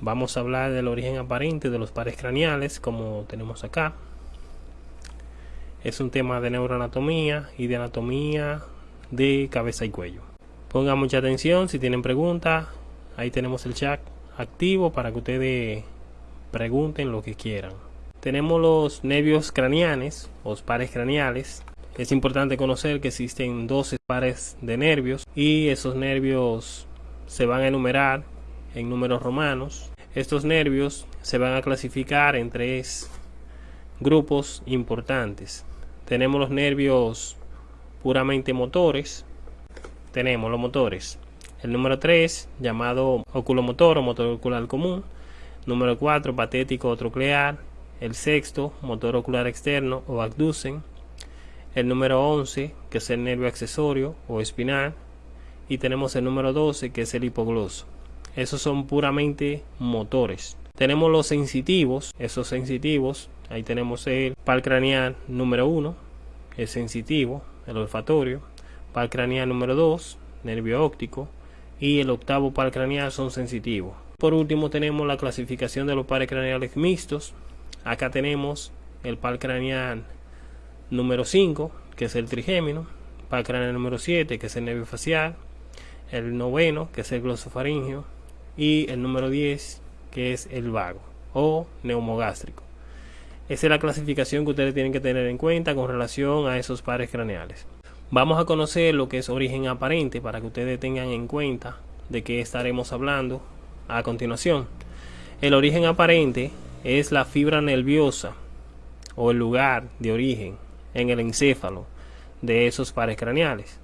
vamos a hablar del origen aparente de los pares craneales, como tenemos acá. Es un tema de neuroanatomía y de anatomía de cabeza y cuello. Pongan mucha atención si tienen preguntas. Ahí tenemos el chat activo para que ustedes pregunten lo que quieran. Tenemos los nervios craneales, los pares craneales. Es importante conocer que existen 12 pares de nervios y esos nervios se van a enumerar en números romanos. Estos nervios se van a clasificar en tres grupos importantes. Tenemos los nervios puramente motores. Tenemos los motores. El número 3, llamado oculomotor o motor ocular común. Número 4, patético o troclear. El sexto, motor ocular externo o abducen. El número 11, que es el nervio accesorio o espinal. Y tenemos el número 12, que es el hipogloso. Esos son puramente motores. Tenemos los sensitivos, esos sensitivos, ahí tenemos el par craneal número 1, el sensitivo, el olfatorio, par craneal número 2, nervio óptico, y el octavo par craneal son sensitivos. Por último tenemos la clasificación de los pares craneales mixtos. Acá tenemos el par craneal número 5, que es el trigémino, par craneal número 7, que es el nervio facial, el noveno, que es el glosofaringio, y el número 10 que es el vago o neumogástrico. Esa es la clasificación que ustedes tienen que tener en cuenta con relación a esos pares craneales. Vamos a conocer lo que es origen aparente para que ustedes tengan en cuenta de qué estaremos hablando a continuación. El origen aparente es la fibra nerviosa o el lugar de origen en el encéfalo de esos pares craneales.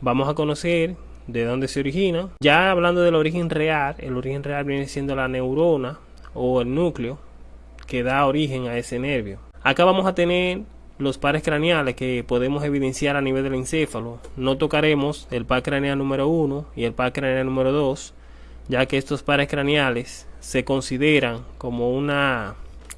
Vamos a conocer de dónde se origina. Ya hablando del origen real, el origen real viene siendo la neurona o el núcleo que da origen a ese nervio. Acá vamos a tener los pares craneales que podemos evidenciar a nivel del encéfalo. No tocaremos el par craneal número 1 y el par craneal número 2, ya que estos pares craneales se consideran como una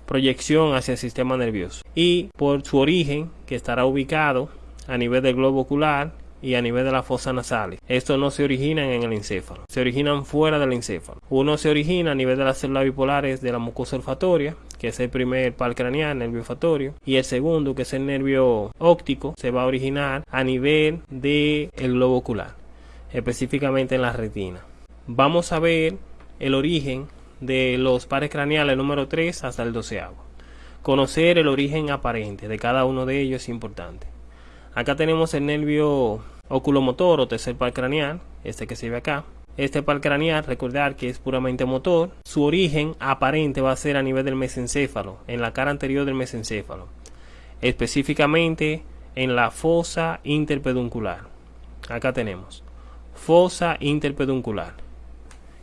proyección hacia el sistema nervioso y por su origen que estará ubicado a nivel del globo ocular y a nivel de la fosa nasales. Estos no se originan en el encéfalo, se originan fuera del encéfalo. Uno se origina a nivel de las células bipolares de la mucosa olfatoria, que es el primer par craneal, nervio olfatorio, y el segundo, que es el nervio óptico, se va a originar a nivel del el globo ocular, específicamente en la retina. Vamos a ver el origen de los pares craneales número 3 hasta el 12. Conocer el origen aparente de cada uno de ellos es importante. Acá tenemos el nervio oculomotor o tercer par craneal, este que se ve acá. Este par craneal, recordar que es puramente motor. Su origen aparente va a ser a nivel del mesencéfalo, en la cara anterior del mesencéfalo. Específicamente en la fosa interpeduncular. Acá tenemos fosa interpeduncular,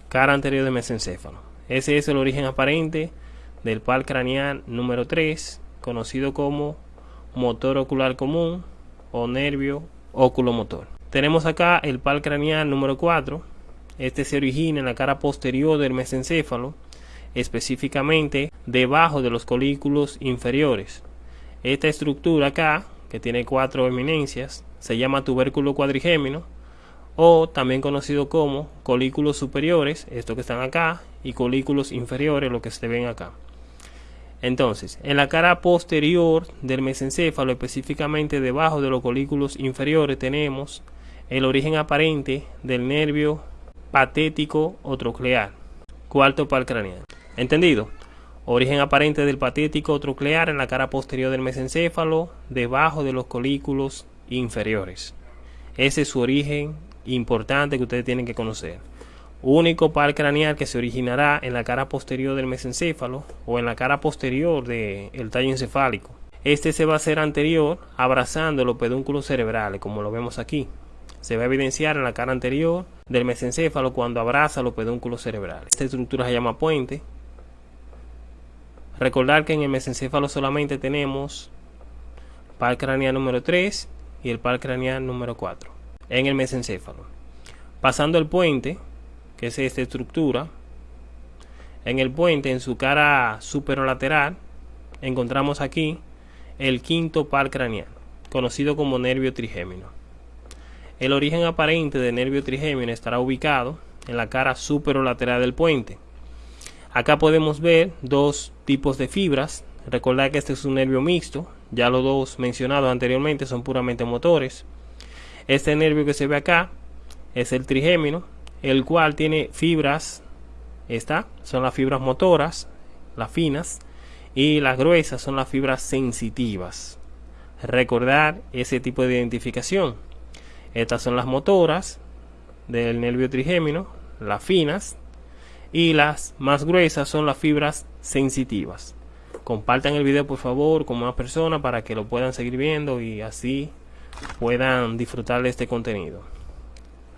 cara anterior del mesencéfalo. Ese es el origen aparente del par craneal número 3, conocido como motor ocular común o nervio oculomotor. Tenemos acá el par craneal número 4. Este se origina en la cara posterior del mesencéfalo, específicamente debajo de los colículos inferiores. Esta estructura acá, que tiene cuatro eminencias, se llama tubérculo cuadrigémino o también conocido como colículos superiores, estos que están acá, y colículos inferiores, lo que se ven acá. Entonces, en la cara posterior del mesencéfalo, específicamente debajo de los colículos inferiores, tenemos el origen aparente del nervio patético o troclear. Cuarto par craneal. ¿Entendido? Origen aparente del patético o troclear en la cara posterior del mesencéfalo, debajo de los colículos inferiores. Ese es su origen importante que ustedes tienen que conocer único par craneal que se originará en la cara posterior del mesencéfalo o en la cara posterior del tallo encefálico. Este se va a hacer anterior abrazando los pedúnculos cerebrales, como lo vemos aquí. Se va a evidenciar en la cara anterior del mesencéfalo cuando abraza los pedúnculos cerebrales. Esta estructura se llama puente. Recordar que en el mesencéfalo solamente tenemos par craneal número 3 y el par craneal número 4 en el mesencéfalo. Pasando el puente, que es esta estructura. En el puente, en su cara superolateral, encontramos aquí el quinto par craneal, conocido como nervio trigémino. El origen aparente del nervio trigémino estará ubicado en la cara superolateral del puente. Acá podemos ver dos tipos de fibras. Recordar que este es un nervio mixto. Ya los dos mencionados anteriormente son puramente motores. Este nervio que se ve acá es el trigémino, el cual tiene fibras. Esta son las fibras motoras, las finas, y las gruesas son las fibras sensitivas. Recordar ese tipo de identificación. Estas son las motoras del nervio trigémino, las finas, y las más gruesas son las fibras sensitivas. Compartan el video por favor con más personas para que lo puedan seguir viendo y así puedan disfrutar de este contenido.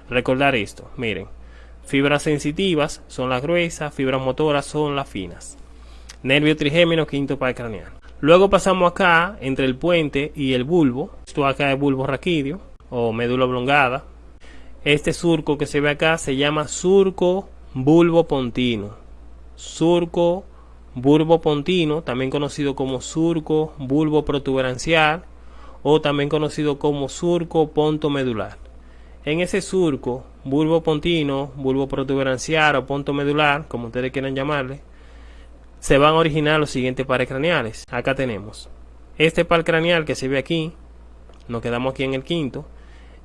Recordar esto, miren, fibras sensitivas son las gruesas, fibras motoras son las finas. Nervio trigémino, quinto par craneal. Luego pasamos acá entre el puente y el bulbo. Esto acá es bulbo raquídeo o médula oblongada. Este surco que se ve acá se llama surco bulbo pontino. Surco bulbo pontino, también conocido como surco bulbo protuberancial o también conocido como surco ponto medular. En ese surco, bulbo pontino, bulbo protuberancial o ponto medular, como ustedes quieran llamarle, se van a originar los siguientes pares craneales. Acá tenemos este par craneal que se ve aquí, nos quedamos aquí en el quinto.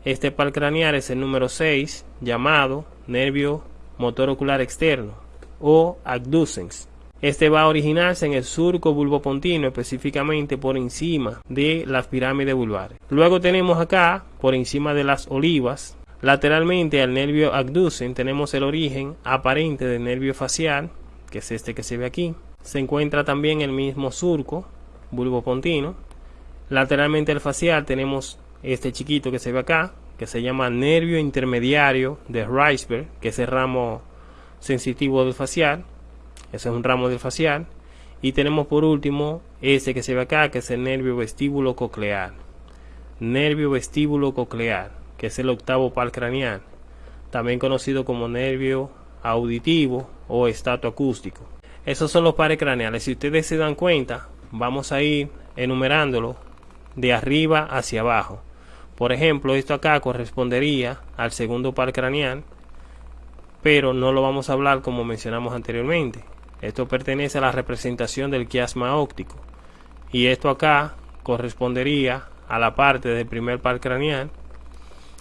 Este par craneal es el número 6, llamado nervio motor ocular externo o abducens. Este va a originarse en el surco bulbopontino, específicamente por encima de las pirámides vulvares. Luego tenemos acá, por encima de las olivas, lateralmente al nervio abducens, tenemos el origen aparente del nervio facial, que es este que se ve aquí. Se encuentra también el mismo surco bulbopontino. Lateralmente al facial tenemos este chiquito que se ve acá, que se llama nervio intermediario de Reisberg, que es el ramo sensitivo del facial. Ese es un ramo del facial. Y tenemos por último ese que se ve acá, que es el nervio vestíbulo coclear. Nervio vestíbulo coclear, que es el octavo par craneal, también conocido como nervio auditivo o estato acústico. Esos son los pares craneales. Si ustedes se dan cuenta, vamos a ir enumerándolo de arriba hacia abajo. Por ejemplo, esto acá correspondería al segundo par craneal, pero no lo vamos a hablar como mencionamos anteriormente. Esto pertenece a la representación del quiasma óptico. Y esto acá correspondería a la parte del primer par craneal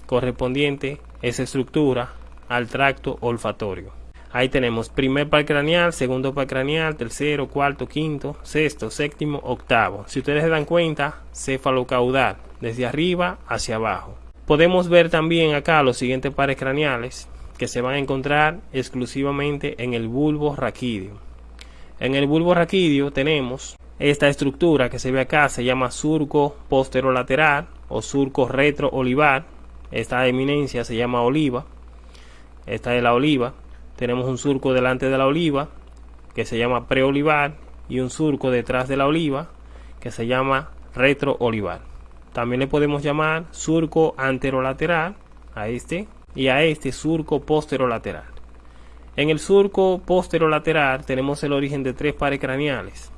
correspondiente esa estructura al tracto olfatorio. Ahí tenemos primer par craneal, segundo par craneal, tercero, cuarto, quinto, sexto, séptimo, octavo. Si ustedes se dan cuenta, cefalocaudal desde arriba hacia abajo. Podemos ver también acá los siguientes pares craneales que se van a encontrar exclusivamente en el bulbo raquídeo. En el bulbo raquídeo tenemos esta estructura que se ve acá, se llama surco posterolateral o surco retroolivar. Esta eminencia se llama oliva. Esta es la oliva. Tenemos un surco delante de la oliva que se llama preolivar y un surco detrás de la oliva que se llama retroolivar. También le podemos llamar surco anterolateral a este y a este surco posterolateral. En el surco posterolateral tenemos el origen de tres pares craneales.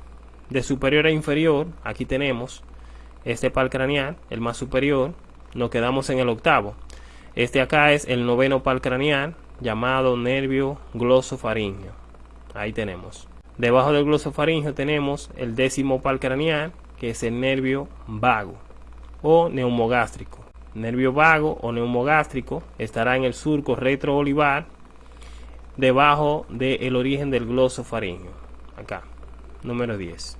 De superior a inferior, aquí tenemos este par craneal, el más superior, nos quedamos en el octavo. Este acá es el noveno par craneal, llamado nervio glosofaringeo. Ahí tenemos. Debajo del glosofaringeo tenemos el décimo par craneal, que es el nervio vago o neumogástrico. Nervio vago o neumogástrico estará en el surco retroolivar debajo del origen del glosofaringeo. Acá, número 10.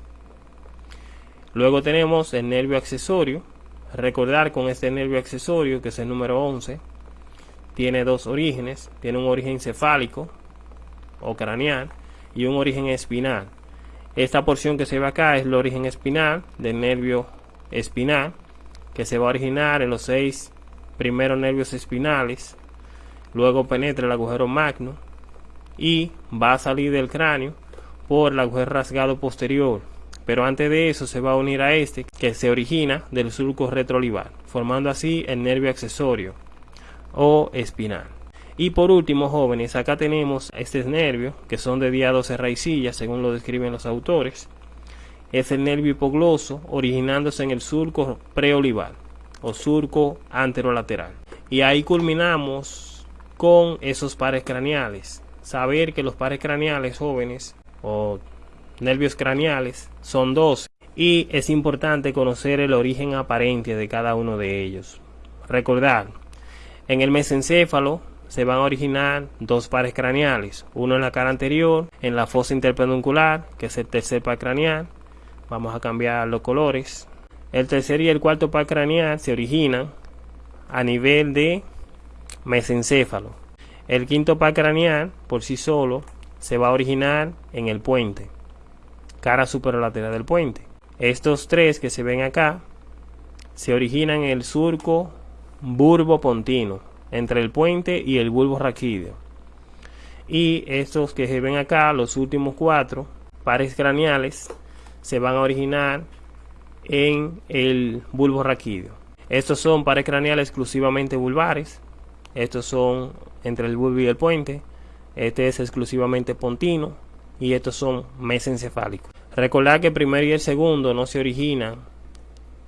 Luego tenemos el nervio accesorio. Recordar con este nervio accesorio, que es el número 11, tiene dos orígenes. Tiene un origen cefálico o craneal y un origen espinal. Esta porción que se ve acá es el origen espinal del nervio espinal que se va a originar en los seis primeros nervios espinales, luego penetra el agujero magno y va a salir del cráneo por el agujero rasgado posterior. Pero antes de eso se va a unir a este que se origina del surco retroolivar, formando así el nervio accesorio o espinal. Y por último, jóvenes, acá tenemos estos nervios que son de día 12 raicillas, según lo describen los autores es el nervio hipogloso originándose en el surco preolivar o surco anterolateral. Y ahí culminamos con esos pares craneales. Saber que los pares craneales jóvenes o nervios craneales son 12 y es importante conocer el origen aparente de cada uno de ellos. Recordar, en el mesencéfalo se van a originar dos pares craneales, uno en la cara anterior, en la fosa interpeduncular, que es el tercer par craneal. Vamos a cambiar los colores. El tercer y el cuarto par craneal se originan a nivel de mesencéfalo. El quinto par craneal, por sí solo, se va a originar en el puente, cara superolateral del puente. Estos tres que se ven acá se originan en el surco burbo pontino, entre el puente y el bulbo raquídeo. Y estos que se ven acá, los últimos cuatro pares craneales, se van a originar en el bulbo raquídeo. Estos son pares craneales exclusivamente vulvares. Estos son entre el bulbo y el puente. Este es exclusivamente pontino. Y estos son mesencefálicos. Recordar que el primero y el segundo no se originan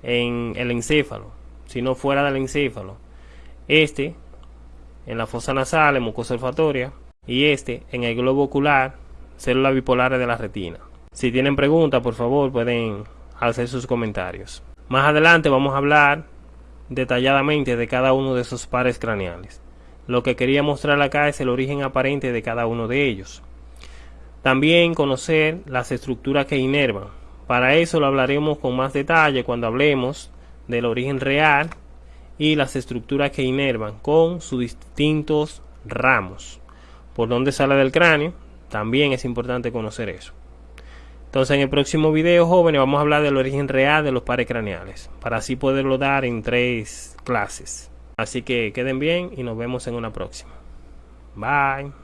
en el encéfalo, sino fuera del encéfalo. Este en la fosa nasal, en mucosa olfatoria, y este en el globo ocular, células bipolares de la retina. Si tienen preguntas, por favor, pueden hacer sus comentarios. Más adelante vamos a hablar detalladamente de cada uno de esos pares craneales. Lo que quería mostrar acá es el origen aparente de cada uno de ellos. También conocer las estructuras que inervan. Para eso lo hablaremos con más detalle cuando hablemos del origen real y las estructuras que inervan con sus distintos ramos. Por donde sale del cráneo, también es importante conocer eso. Entonces en el próximo video, jóvenes, vamos a hablar del origen real de los pares craneales, para así poderlo dar en tres clases. Así que queden bien y nos vemos en una próxima. Bye.